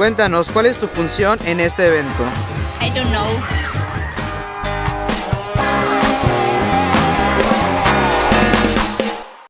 Cuéntanos, ¿cuál es tu función en este evento?